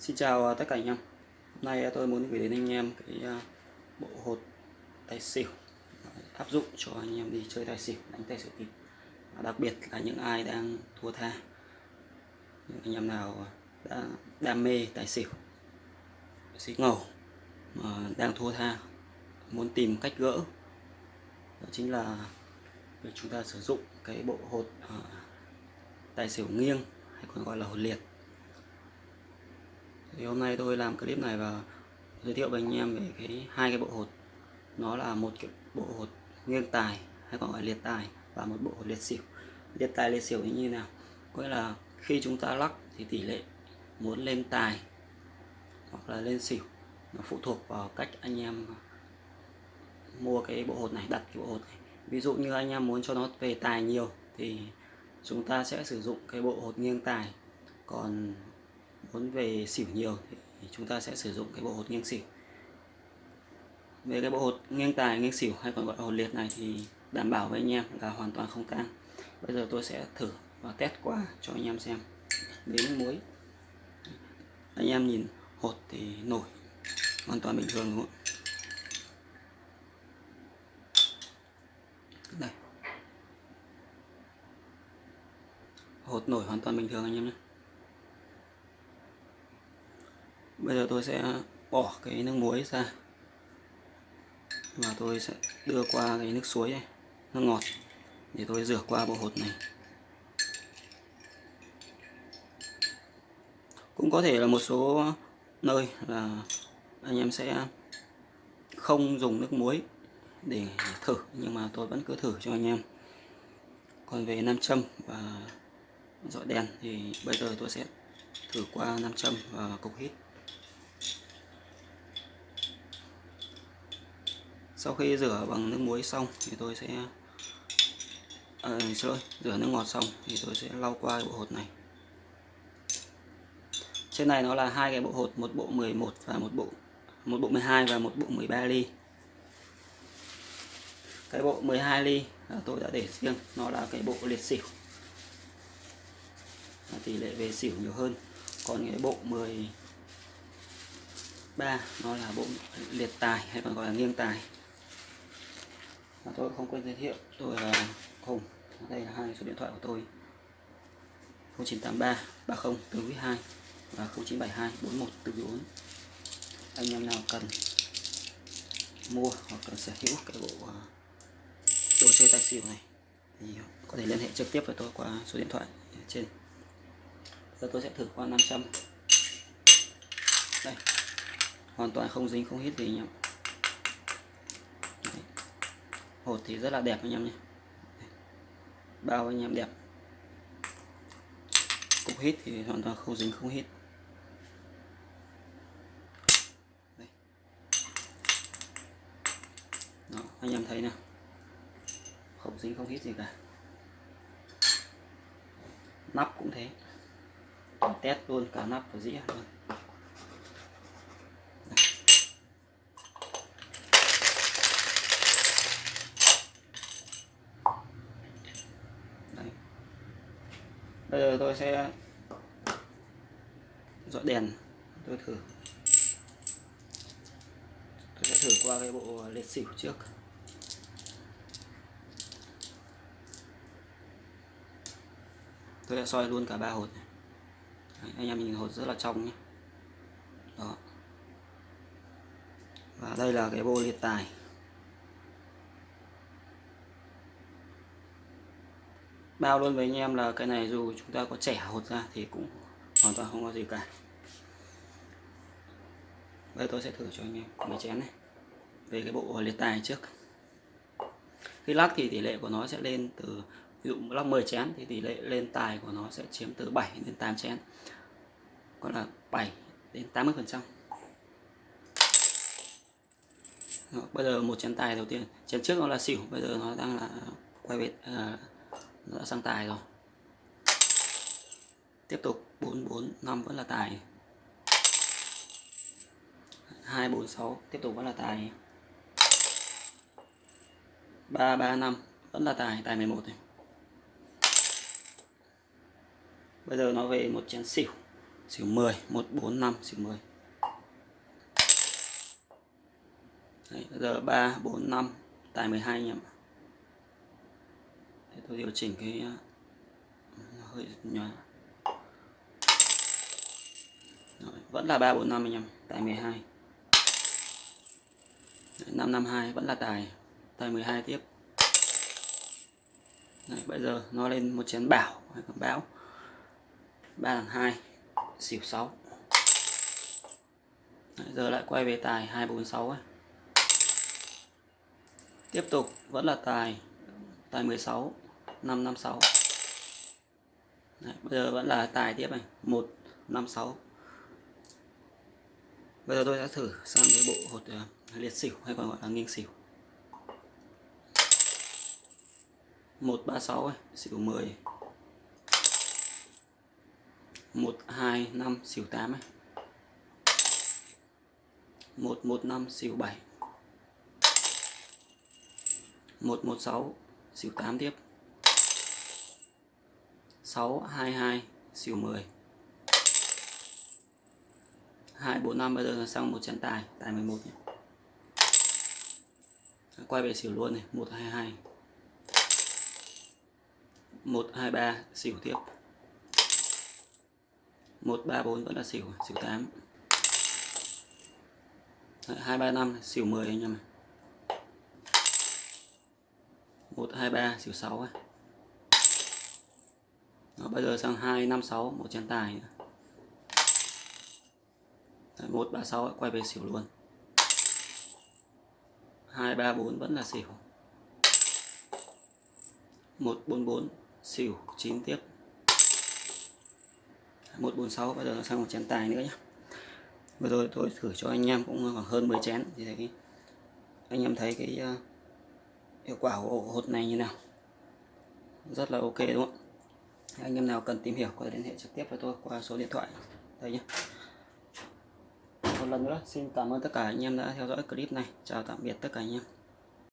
Xin chào à, tất cả anh em. Hôm nay à, tôi muốn gửi đến anh em cái à, bộ hột tài xỉu. Áp dụng cho anh em đi chơi tài xỉu, đánh tài xỉu kịp Đặc biệt là những ai đang thua tha. Những anh em nào đã đam mê tài xỉu xí ngầu mà đang thua tha muốn tìm cách gỡ đó chính là việc chúng ta sử dụng cái bộ hột tài xỉu nghiêng hay còn gọi là hột liệt thì hôm nay tôi làm clip này và giới thiệu với anh em về cái hai cái bộ hột. Nó là một cái bộ hột nghiêng tài, hay còn gọi liệt tài, và một bộ hột liệt xỉu. Liệt tài, liệt xỉu như thế nào? Có nghĩa là khi chúng ta lắc thì tỷ lệ muốn lên tài hoặc là lên xỉu nó phụ thuộc vào cách anh em mua cái bộ hột này, đặt cái bộ hột này. Ví dụ như anh em muốn cho nó về tài nhiều thì chúng ta sẽ sử dụng cái bộ hột nghiêng tài. Còn muốn về xỉu nhiều thì chúng ta sẽ sử dụng cái bộ hột nghiêng xỉu. Về cái bộ hột nghiêng tài, nghiêng xỉu hay còn gọi là hột liệt này thì đảm bảo với anh em là hoàn toàn không tang bây giờ tôi sẽ thử và test qua cho anh em xem. Đến muối. Anh em nhìn, hột thì nổi, hoàn toàn bình thường đúng không đây. Hột nổi hoàn toàn bình thường anh em nhé. Bây giờ tôi sẽ bỏ cái nước muối ra. Và tôi sẽ đưa qua cái nước suối này nước ngọt, để tôi rửa qua bộ hột này. Cũng có thể là một số nơi là anh em sẽ không dùng nước muối để thử, nhưng mà tôi vẫn cứ thử cho anh em. Còn về nam châm và dọi đèn thì bây giờ tôi sẽ thử qua nam châm và cục hít. Sau khi rửa bằng nước muối xong thì tôi sẽ à, xin lỗi rửa nước ngọt xong thì tôi sẽ lau qua cái bộ hột này. Trên này nó là hai cái bộ hột một bộ 11 và một bộ một bộ 12 và một bộ 13 ly. Cái bộ 12 ly tôi đã để riêng nó là cái bộ liệt xỉu. Tỷ lệ về xỉu nhiều hơn. Còn cái bộ 13 nó là bộ liệt tài hay còn gọi là nghiêng tài và tôi không quên giới thiệu. Tôi là Hùng. Đây là hai số điện thoại của tôi. 0983 30 từ 2 và 0972 41 từ 4 anh em nào cần mua hoặc cần sở hữu cái bộ à, đồ chơi tài xỉu này thì có thể liên hệ trực tiếp với tôi qua số điện thoại trên. Giờ tôi sẽ thử qua 500 đây, hoàn toàn không dính, không hít gì anh em hột thì rất là đẹp anh em nhé. Bao anh em đẹp. Cục hít thì hoàn toàn không dính không hít. Đây. Đó, anh em thấy nào. Không dính không hít gì cả. Nắp cũng thế. Test luôn cả nắp và dĩa luôn. Bây giờ tôi sẽ dọn đèn. Tôi thử. Tôi sẽ thử qua cái bộ liệt xỉu trước. Tôi sẽ soi luôn cả ba hột này. Đấy, anh em nhìn hột rất là trong nhé. Đó. Và đây là cái bộ liệt tài. Bao luôn với anh em là cái này dù chúng ta có trẻ hột ra thì cũng hoàn toàn không có gì cả. Bây tôi sẽ thử cho anh em mấy chén này. Về cái bộ liệt tài trước. Khi lắc thì tỷ lệ của nó sẽ lên từ ví dụ lắc 10 chén thì tỷ lệ lên tài của nó sẽ chiếm từ 7 đến 8 chén. Gọi là 7 đến 80 phần trăm. Bây giờ một chén tài đầu tiên. Chén trước nó là xỉu bây giờ nó đang là quay về uh, đã sang tài rồi. Tiếp tục 445 vẫn là tài. 246 tiếp tục vẫn là tài. 335 vẫn là tài tài 11 này. Bây giờ nó về một chén xỉu. Xỉu 10 145 xỉu 10 Đấy, giờ 3 4 5 tài 12 anh em ạ. Để tôi điều chỉnh cái uh, hơi nhỏ Rồi, vẫn là 3 4 5 anh em tài 12 552 vẫn là tài tài 12 tiếp. Đấy, bây giờ nó lên một chén bảo hay còn bão. 3 thằng 2 xỉu 6 Đấy, giờ lại quay về tài 246 ấy. tiếp tục vẫn là tài tài 16 556 Đấy, bây giờ vẫn là tài tiếp này. 156 bây giờ tôi sẽ thử sang cái bộ hột uh, liệt xỉu hay còn gọi là nghiêng xỉu. 136 xỉu 10 125 xỉu 8 ấy. 115 xỉu 7 116 xỉu 8 tiếp. 622 xỉu 10 245 bây giờ sang một trận tài tài 11 nhé. À, quay về xỉu luôn này 122 123 xỉu tiếp. 134 vẫn là xỉu xỉu 8 235 xỉu 10 anh em này 123 xỉu 6 ấy. Đó, bây giờ sang 256 một chén tài nữa. 136 quay về xỉu luôn. 234 vẫn là xỉu. 144 xỉu 9 tiếp. 146 bây giờ nó sang một chén tài nữa nhé vừa rồi tôi thử cho anh em cũng khoảng hơn 10 chén. Thì thấy anh em thấy cái ờ, hiệu quả của hột này như nào? Rất là ok, đúng không anh em nào cần tìm hiểu có thể liên hệ trực tiếp với tôi qua số điện thoại đây nhé. Một lần nữa, xin cảm ơn tất cả anh em đã theo dõi clip này. Chào tạm biệt tất cả anh em.